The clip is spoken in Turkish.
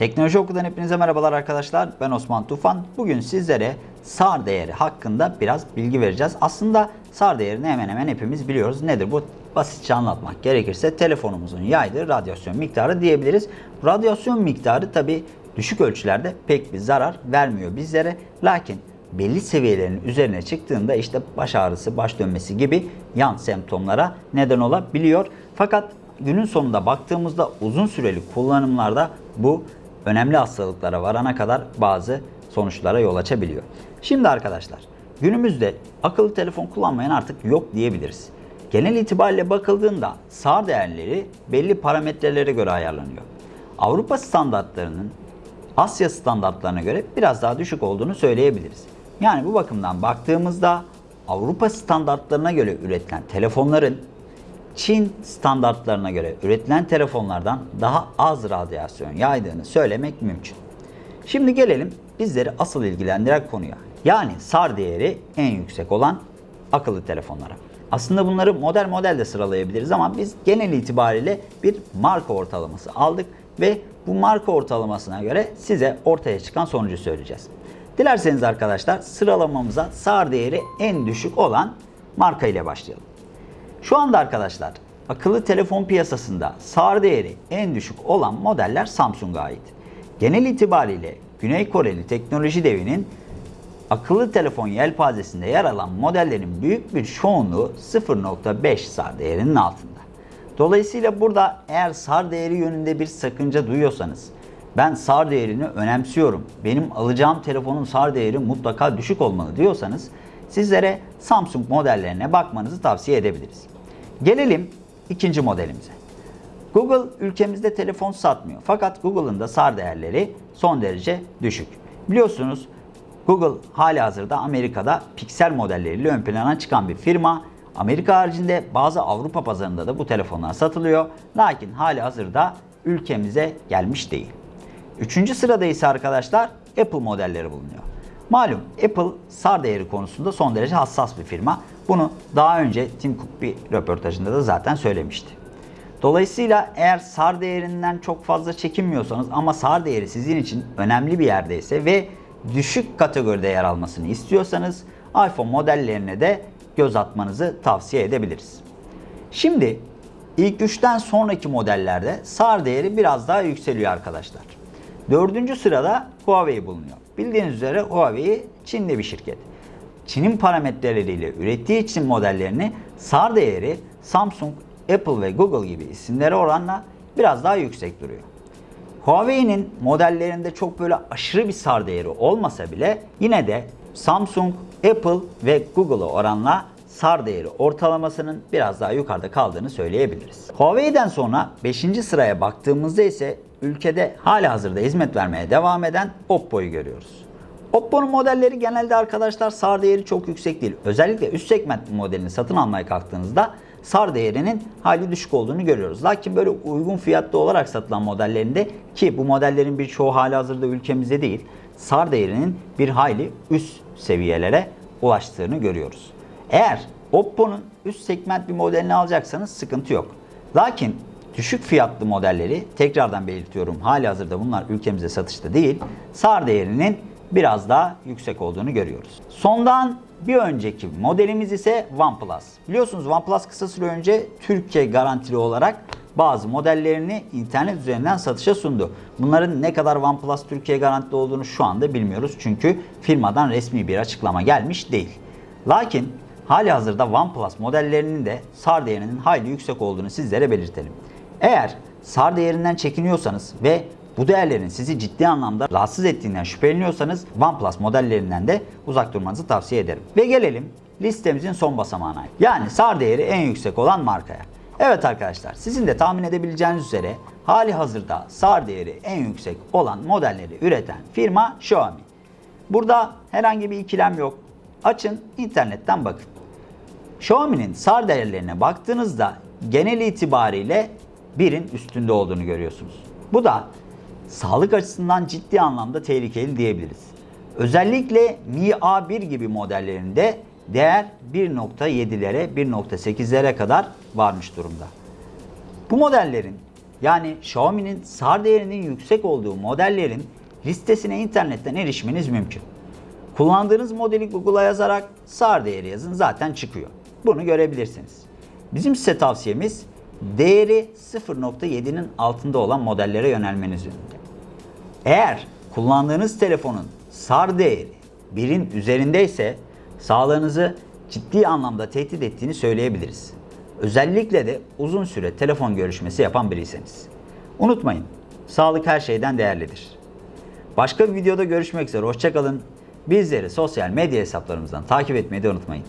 Teknoloji Oku'dan hepinize merhabalar arkadaşlar. Ben Osman Tufan. Bugün sizlere SAR değeri hakkında biraz bilgi vereceğiz. Aslında SAR değerini hemen hemen hepimiz biliyoruz. Nedir bu? Basitçe anlatmak gerekirse telefonumuzun yaydığı radyasyon miktarı diyebiliriz. Radyasyon miktarı tabi düşük ölçülerde pek bir zarar vermiyor bizlere. Lakin belli seviyelerin üzerine çıktığında işte baş ağrısı, baş dönmesi gibi yan semptomlara neden olabiliyor. Fakat günün sonunda baktığımızda uzun süreli kullanımlarda bu önemli hastalıklara varana kadar bazı sonuçlara yol açabiliyor. Şimdi arkadaşlar günümüzde akıllı telefon kullanmayan artık yok diyebiliriz. Genel itibariyle bakıldığında SAR değerleri belli parametrelere göre ayarlanıyor. Avrupa standartlarının Asya standartlarına göre biraz daha düşük olduğunu söyleyebiliriz. Yani bu bakımdan baktığımızda Avrupa standartlarına göre üretilen telefonların Çin standartlarına göre üretilen telefonlardan daha az radyasyon yaydığını söylemek mümkün. Şimdi gelelim bizleri asıl ilgilendiren konuya. Yani SAR değeri en yüksek olan akıllı telefonlara. Aslında bunları model model de sıralayabiliriz ama biz genel itibariyle bir marka ortalaması aldık ve bu marka ortalamasına göre size ortaya çıkan sonucu söyleyeceğiz. Dilerseniz arkadaşlar sıralamamıza SAR değeri en düşük olan marka ile başlayalım. Şu anda arkadaşlar akıllı telefon piyasasında SAR değeri en düşük olan modeller Samsung'a ait. Genel itibariyle Güney Koreli teknoloji devinin akıllı telefon yelpazesinde yer alan modellerin büyük bir çoğunluğu 0.5 SAR değerinin altında. Dolayısıyla burada eğer SAR değeri yönünde bir sakınca duyuyorsanız ben SAR değerini önemsiyorum. Benim alacağım telefonun SAR değeri mutlaka düşük olmalı diyorsanız sizlere Samsung modellerine bakmanızı tavsiye edebiliriz. Gelelim ikinci modelimize. Google ülkemizde telefon satmıyor. Fakat Google'ın da SAR değerleri son derece düşük. Biliyorsunuz Google hali hazırda Amerika'da piksel modelleriyle ön plana çıkan bir firma. Amerika haricinde bazı Avrupa pazarında da bu telefonlar satılıyor. Lakin hali hazırda ülkemize gelmiş değil. Üçüncü sırada ise arkadaşlar Apple modelleri bulunuyor. Malum Apple SAR değeri konusunda son derece hassas bir firma. Bunu daha önce Tim Cook bir röportajında da zaten söylemişti. Dolayısıyla eğer SAR değerinden çok fazla çekinmiyorsanız ama SAR değeri sizin için önemli bir yerdeyse ve düşük kategoride yer almasını istiyorsanız iPhone modellerine de göz atmanızı tavsiye edebiliriz. Şimdi ilk üçten sonraki modellerde SAR değeri biraz daha yükseliyor arkadaşlar. Dördüncü sırada Huawei bulunuyor. Bildiğiniz üzere Huawei Çinli bir şirket. Çin'in parametreleriyle ürettiği için modellerini SAR değeri Samsung, Apple ve Google gibi isimlere oranla biraz daha yüksek duruyor. Huawei'nin modellerinde çok böyle aşırı bir SAR değeri olmasa bile yine de Samsung, Apple ve Google'a oranla SAR değeri ortalamasının biraz daha yukarıda kaldığını söyleyebiliriz. Huawei'den sonra 5. sıraya baktığımızda ise ülkede hala hazırda hizmet vermeye devam eden Oppo'yu görüyoruz. Oppo'nun modelleri genelde arkadaşlar SAR değeri çok yüksek değil. Özellikle üst segment modelini satın almaya kalktığınızda SAR değerinin hali düşük olduğunu görüyoruz. Lakin böyle uygun fiyatlı olarak satılan modellerinde ki bu modellerin birçoğu hali hazırda ülkemizde değil, SAR değerinin bir hayli üst seviyelere ulaştığını görüyoruz. Eğer Oppo'nun üst segment bir modelini alacaksanız sıkıntı yok. Lakin düşük fiyatlı modelleri tekrardan belirtiyorum hali hazırda bunlar ülkemizde satışta değil. SAR değerinin biraz daha yüksek olduğunu görüyoruz. Sondan bir önceki modelimiz ise OnePlus. Biliyorsunuz OnePlus kısa süre önce Türkiye garantili olarak bazı modellerini internet üzerinden satışa sundu. Bunların ne kadar OnePlus Türkiye garantili olduğunu şu anda bilmiyoruz. Çünkü firmadan resmi bir açıklama gelmiş değil. Lakin hali hazırda OnePlus modellerinin de SAR değerinin hayli yüksek olduğunu sizlere belirtelim. Eğer SAR değerinden çekiniyorsanız ve bu değerlerin sizi ciddi anlamda rahatsız ettiğinden şüpheleniyorsanız OnePlus modellerinden de uzak durmanızı tavsiye ederim. Ve gelelim listemizin son basamağına. Yani SAR değeri en yüksek olan markaya. Evet arkadaşlar sizin de tahmin edebileceğiniz üzere hali hazırda SAR değeri en yüksek olan modelleri üreten firma Xiaomi. Burada herhangi bir ikilem yok. Açın internetten bakın. Xiaomi'nin SAR değerlerine baktığınızda genel itibariyle birin üstünde olduğunu görüyorsunuz. Bu da sağlık açısından ciddi anlamda tehlikeli diyebiliriz. Özellikle Mi A1 gibi modellerinde değer 1.7'lere 1.8'lere kadar varmış durumda. Bu modellerin Yani Xiaomi'nin SAR değerinin yüksek olduğu modellerin listesine internetten erişmeniz mümkün. Kullandığınız modeli Google'a yazarak SAR değeri yazın zaten çıkıyor. Bunu görebilirsiniz. Bizim size tavsiyemiz değeri 0.7'nin altında olan modellere yönelmeniz yönünde. Eğer kullandığınız telefonun SAR değeri birin üzerindeyse sağlığınızı ciddi anlamda tehdit ettiğini söyleyebiliriz. Özellikle de uzun süre telefon görüşmesi yapan biriyseniz. Unutmayın, sağlık her şeyden değerlidir. Başka bir videoda görüşmek üzere, hoşçakalın. Bizleri sosyal medya hesaplarımızdan takip etmeyi de unutmayın.